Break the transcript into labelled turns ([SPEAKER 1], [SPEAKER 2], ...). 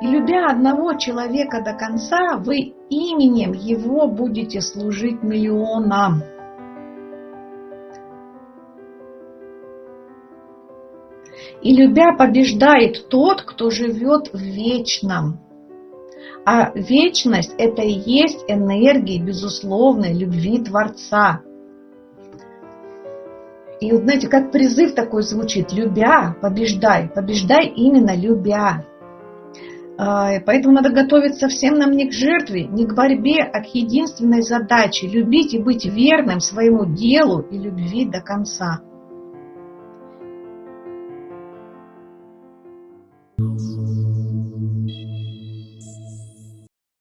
[SPEAKER 1] И любя одного человека до конца, вы именем его будете служить миллионам. И любя побеждает тот, кто живет в вечном. А вечность – это и есть энергия безусловной любви Творца. И вот знаете, как призыв такой звучит, любя, побеждай, побеждай именно любя. Поэтому надо готовиться всем нам не к жертве, не к борьбе, а к единственной задаче – любить и быть верным своему делу и любви до конца. Thank you.